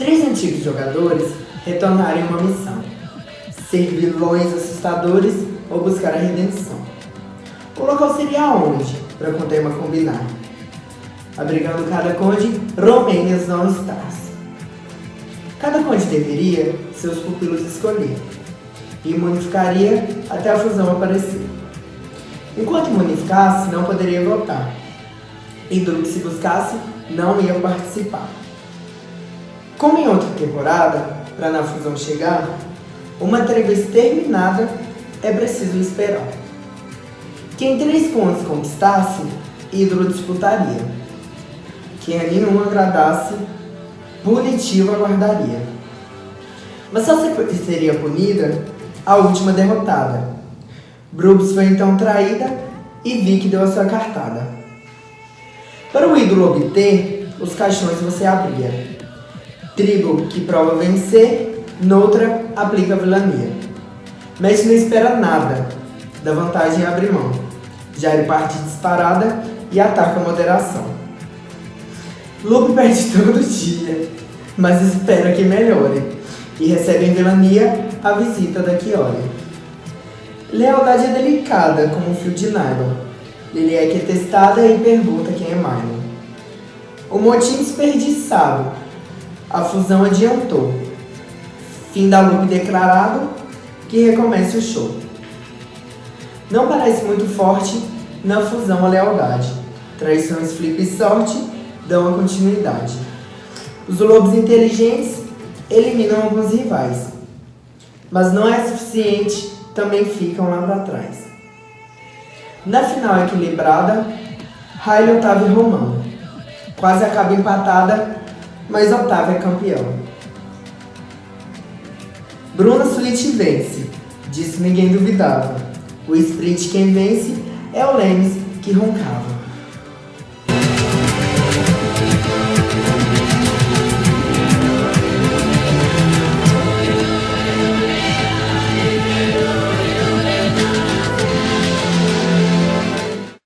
Três antigos jogadores retornaram em uma missão: ser vilões assustadores ou buscar a redenção. O local seria onde, para com o tema combinar? Abrigando cada conde, Romênias não estás. Cada conde deveria seus pupilos escolher e imunificaria até a fusão aparecer. Enquanto imunificasse, não poderia votar. E do que se buscasse, não ia participar. Como em outra temporada, para na fusão chegar, uma trégua exterminada é preciso esperar. Quem três pontos conquistasse, ídolo disputaria. Quem a nenhum agradasse, punitivo aguardaria. Mas só seria punida a última derrotada. Brooks foi então traída e Vic deu a sua cartada. Para o ídolo obter, os caixões você abria. Tribo que prova vencer, noutra aplica vilania. Mestre não espera nada, da vantagem abre mão. Ele parte disparada e ataca a moderação. Lupe perde todo dia, mas espera que melhore, e recebe em vilania a visita da Chiori. Lealdade é delicada como um fio de nylon. Liliek é testada e pergunta quem é Milo. O motim desperdiçado. A fusão adiantou. Fim da loop declarado, que recomece o show. Não parece muito forte na fusão a lealdade. Traições, flip e sorte dão a continuidade. Os lobos inteligentes eliminam alguns rivais, mas não é suficiente, também ficam lá para trás. Na final equilibrada, Riley, Otávio e Romão. Quase acaba empatada, mas Otávio é campeão. Bruna Suíte vence, disso ninguém duvidava. O sprint quem vence é o Lemes que roncava.